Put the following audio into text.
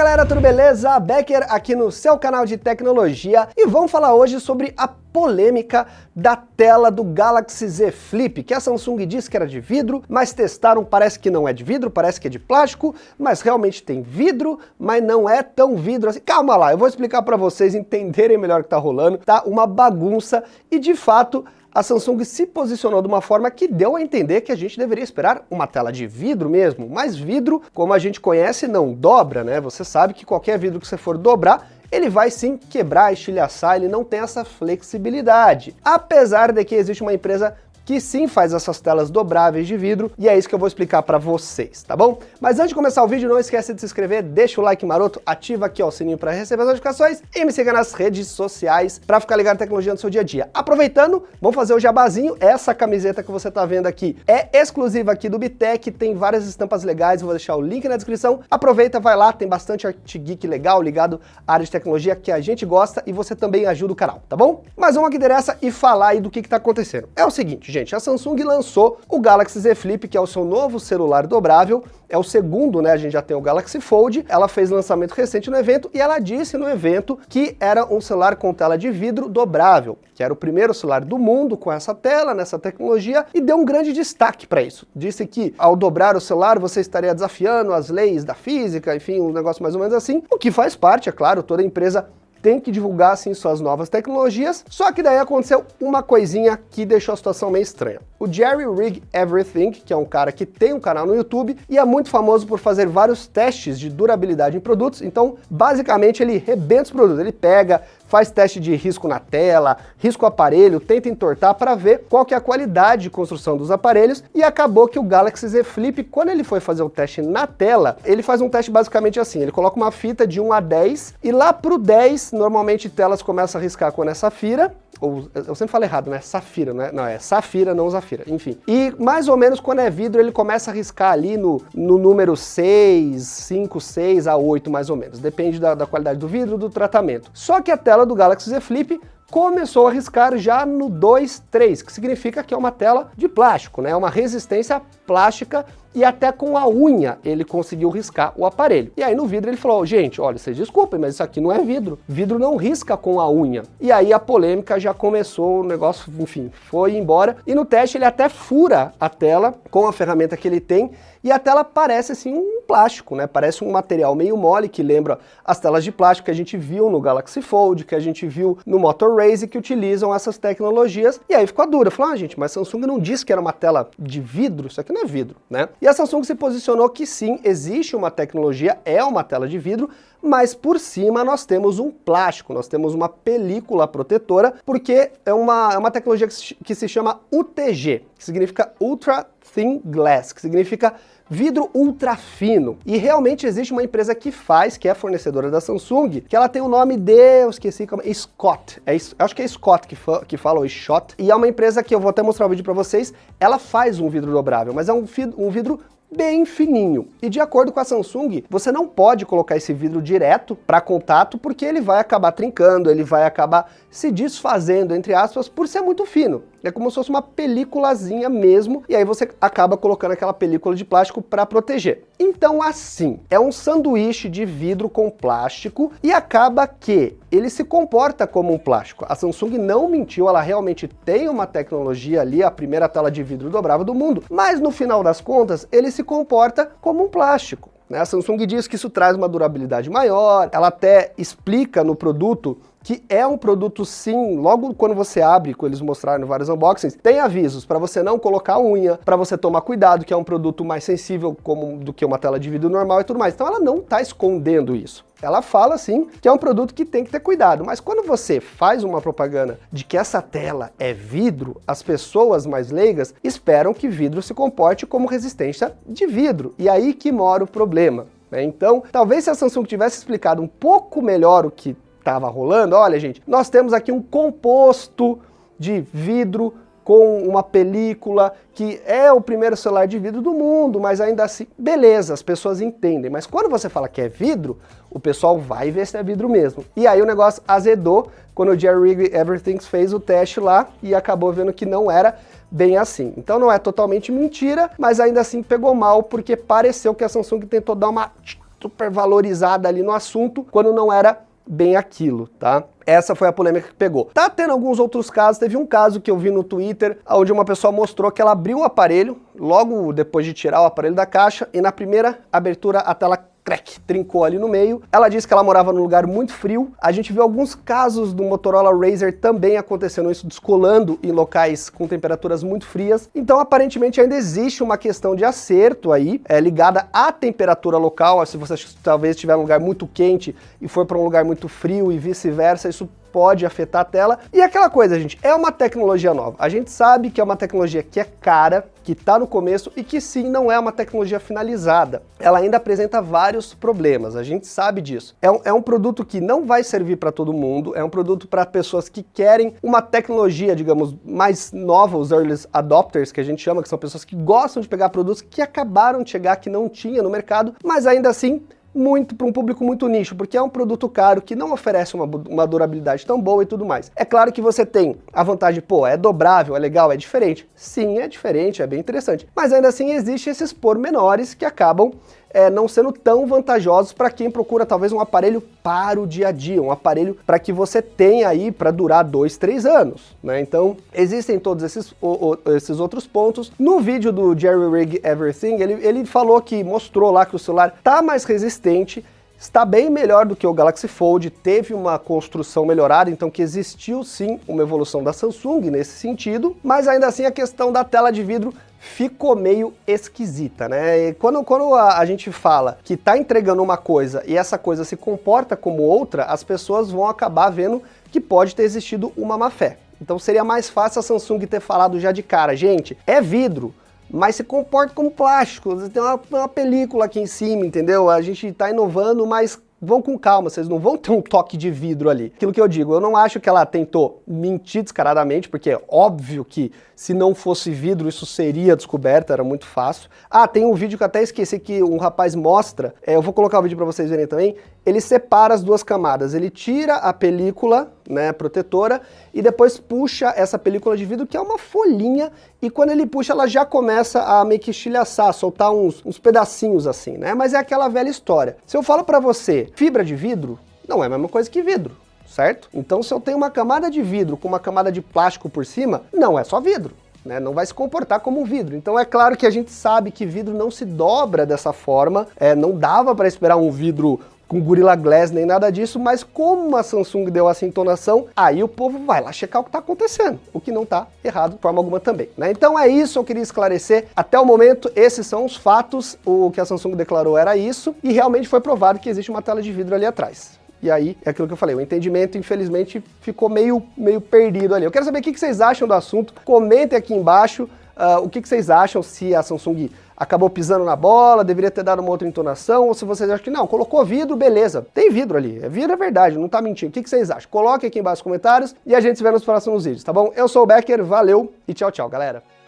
galera, tudo beleza? Becker aqui no seu canal de tecnologia e vamos falar hoje sobre a polêmica da tela do Galaxy Z Flip, que a Samsung disse que era de vidro, mas testaram, parece que não é de vidro, parece que é de plástico, mas realmente tem vidro, mas não é tão vidro assim. Calma lá, eu vou explicar para vocês entenderem melhor o que tá rolando, tá? Uma bagunça e de fato a Samsung se posicionou de uma forma que deu a entender que a gente deveria esperar uma tela de vidro mesmo, mas vidro, como a gente conhece, não dobra, né? Você sabe que qualquer vidro que você for dobrar, ele vai sim quebrar, estilhaçar, ele não tem essa flexibilidade. Apesar de que existe uma empresa que sim faz essas telas dobráveis de vidro, e é isso que eu vou explicar para vocês, tá bom? Mas antes de começar o vídeo, não esquece de se inscrever, deixa o like maroto, ativa aqui ó, o sininho para receber as notificações e me siga nas redes sociais para ficar ligado na tecnologia no seu dia a dia. Aproveitando, vamos fazer o jabazinho, essa camiseta que você tá vendo aqui é exclusiva aqui do Bitec, tem várias estampas legais, vou deixar o link na descrição, aproveita, vai lá, tem bastante art geek legal ligado à área de tecnologia que a gente gosta e você também ajuda o canal, tá bom? Mas vamos aqui interessa e falar aí do que que tá acontecendo. É o seguinte, gente, gente, a Samsung lançou o Galaxy Z Flip, que é o seu novo celular dobrável, é o segundo, né, a gente já tem o Galaxy Fold, ela fez lançamento recente no evento e ela disse no evento que era um celular com tela de vidro dobrável, que era o primeiro celular do mundo com essa tela, nessa tecnologia, e deu um grande destaque para isso. Disse que ao dobrar o celular você estaria desafiando as leis da física, enfim, um negócio mais ou menos assim, o que faz parte, é claro, toda empresa tem que divulgar sim suas novas tecnologias, só que daí aconteceu uma coisinha que deixou a situação meio estranha. O Jerry Rig Everything, que é um cara que tem um canal no YouTube e é muito famoso por fazer vários testes de durabilidade em produtos, então basicamente ele rebenta os produtos, ele pega, faz teste de risco na tela, risco aparelho, tenta entortar para ver qual que é a qualidade de construção dos aparelhos. E acabou que o Galaxy Z Flip, quando ele foi fazer o teste na tela, ele faz um teste basicamente assim, ele coloca uma fita de 1 a 10 e lá pro 10, normalmente telas começam a riscar com essa fira, ou eu sempre falo errado, né? Safira, né? Não, é safira, não zafira, enfim. E mais ou menos quando é vidro, ele começa a riscar ali no, no número 6, 5, 6 a 8 mais ou menos. Depende da, da qualidade do vidro, do tratamento. Só que a tela do Galaxy Z Flip começou a riscar já no 2, 3, que significa que é uma tela de plástico, né? Uma resistência plástica e até com a unha ele conseguiu riscar o aparelho. E aí no vidro ele falou, gente, olha, vocês desculpem, mas isso aqui não é vidro. Vidro não risca com a unha. E aí a polêmica já começou, o negócio, enfim, foi embora. E no teste ele até fura a tela com a ferramenta que ele tem e a tela parece assim um plástico, né? Parece um material meio mole que lembra as telas de plástico que a gente viu no Galaxy Fold, que a gente viu no Motor Race, que utilizam essas tecnologias. E aí ficou a dura, falou, ah gente, mas Samsung não disse que era uma tela de vidro, isso aqui não é vidro, né? E a Samsung se posicionou que sim, existe uma tecnologia, é uma tela de vidro, mas por cima nós temos um plástico, nós temos uma película protetora, porque é uma, é uma tecnologia que se, chama UTG, que significa Ultra Thin Glass, que significa vidro ultra fino. E realmente existe uma empresa que faz, que é fornecedora da Samsung, que ela tem o nome de, eu esqueci como, Scott. É, acho que é Scott que, fa, que fala, o Shot. E é uma empresa que eu vou até mostrar o vídeo para vocês, ela faz um vidro dobrável, mas é um, um vidro bem fininho. E de acordo com a Samsung, você não pode colocar esse vidro direto para contato porque ele vai acabar trincando, ele vai acabar se desfazendo, entre aspas, por ser muito fino. É como se fosse uma películazinha mesmo, e aí você acaba colocando aquela película de plástico para proteger. Então assim, é um sanduíche de vidro com plástico e acaba que ele se comporta como um plástico. A Samsung não mentiu, ela realmente tem uma tecnologia ali, a primeira tela de vidro dobrável do mundo, mas no final das contas ele se comporta como um plástico. Né? A Samsung diz que isso traz uma durabilidade maior, ela até explica no produto que é um produto sim, logo quando você abre, que eles mostraram vários unboxings, tem avisos para você não colocar unha, para você tomar cuidado, que é um produto mais sensível como, do que uma tela de vidro normal e tudo mais. Então ela não está escondendo isso. Ela fala sim que é um produto que tem que ter cuidado, mas quando você faz uma propaganda de que essa tela é vidro, as pessoas mais leigas esperam que vidro se comporte como resistência de vidro. E aí que mora o problema. Né? Então, talvez se a Samsung tivesse explicado um pouco melhor o que estava rolando, olha gente, nós temos aqui um composto de vidro com uma película que é o primeiro celular de vidro do mundo, mas ainda assim, beleza, as pessoas entendem. Mas quando você fala que é vidro, o pessoal vai ver se é vidro mesmo. E aí o negócio azedou quando o Jerry Everything fez o teste lá e acabou vendo que não era bem assim. Então não é totalmente mentira, mas ainda assim pegou mal porque pareceu que a Samsung tentou dar uma super valorizada ali no assunto, quando não era bem aquilo, tá? Essa foi a polêmica que pegou. Tá tendo alguns outros casos, teve um caso que eu vi no Twitter, onde uma pessoa mostrou que ela abriu o aparelho, logo depois de tirar o aparelho da caixa, e na primeira abertura a tela trincou ali no meio. Ela disse que ela morava num lugar muito frio. A gente viu alguns casos do Motorola Razr também acontecendo isso, descolando em locais com temperaturas muito frias. Então, aparentemente, ainda existe uma questão de acerto aí, é, ligada à temperatura local. Se você talvez estiver num lugar muito quente e for para um lugar muito frio e vice-versa, isso pode afetar a tela. E aquela coisa, gente, é uma tecnologia nova. A gente sabe que é uma tecnologia que é cara, que está no começo e que sim, não é uma tecnologia finalizada. Ela ainda apresenta vários problemas, a gente sabe disso. É um, é um produto que não vai servir para todo mundo, é um produto para pessoas que querem uma tecnologia, digamos, mais nova, os early adopters, que a gente chama, que são pessoas que gostam de pegar produtos que acabaram de chegar, que não tinha no mercado, mas ainda assim muito para um público muito nicho, porque é um produto caro que não oferece uma, uma, durabilidade tão boa e tudo mais. É claro que você tem a vantagem, pô, é dobrável, é legal, é diferente. Sim, é diferente, é bem interessante. Mas ainda assim existem esses pormenores que acabam é, não sendo tão vantajosos para quem procura talvez um aparelho para o dia a dia, um aparelho para que você tenha aí para durar dois, três anos, né? Então, existem todos esses, o, o, esses outros pontos. No vídeo do Jerry Rig Everything, ele, ele falou que, mostrou lá que o celular tá mais resistente, está bem melhor do que o Galaxy Fold, teve uma construção melhorada, então que existiu sim uma evolução da Samsung nesse sentido, mas ainda assim a questão da tela de vidro ficou meio esquisita, né? E quando, quando a, a, gente fala que tá entregando uma coisa e essa coisa se comporta como outra, as pessoas vão acabar vendo que pode ter existido uma má fé. Então seria mais fácil a Samsung ter falado já de cara, gente, é vidro, mas se comporta como plástico, tem uma, uma película aqui em cima, entendeu? A gente está inovando, mas vão com calma, vocês não vão ter um toque de vidro ali. Aquilo que eu digo, eu não acho que ela tentou mentir descaradamente, porque é óbvio que se não fosse vidro isso seria descoberto, era muito fácil. Ah, tem um vídeo que eu até esqueci que um rapaz mostra, é, eu vou colocar o vídeo para vocês verem também, ele separa as duas camadas, ele tira a película, né, protetora, e depois puxa essa película de vidro, que é uma folhinha, e quando ele puxa ela já começa a meio que estilhaçar, soltar uns, uns pedacinhos assim, né, mas é aquela velha história. Se eu falo para você, fibra de vidro, não é a mesma coisa que vidro, certo? Então se eu tenho uma camada de vidro com uma camada de plástico por cima, não é só vidro. Né, não vai se comportar como um vidro. Então é claro que a gente sabe que vidro não se dobra dessa forma, é, não dava para esperar um vidro com Gorilla Glass nem nada disso, mas como a Samsung deu essa entonação, aí o povo vai lá checar o que está acontecendo, o que não está errado de forma alguma também. Né? Então é isso, eu queria esclarecer. Até o momento, esses são os fatos, o que a Samsung declarou era isso, e realmente foi provado que existe uma tela de vidro ali atrás. E aí, é aquilo que eu falei, o entendimento, infelizmente, ficou meio, meio perdido ali. Eu quero saber o que vocês acham do assunto, comentem aqui embaixo uh, o que vocês acham, se a Samsung acabou pisando na bola, deveria ter dado uma outra entonação, ou se vocês acham que não, colocou vidro, beleza. Tem vidro ali, é vidro é verdade, não tá mentindo. O que, que vocês acham? Coloque aqui embaixo nos comentários e a gente se vê nos próximos vídeos, tá bom? Eu sou o Becker, valeu e tchau, tchau, galera.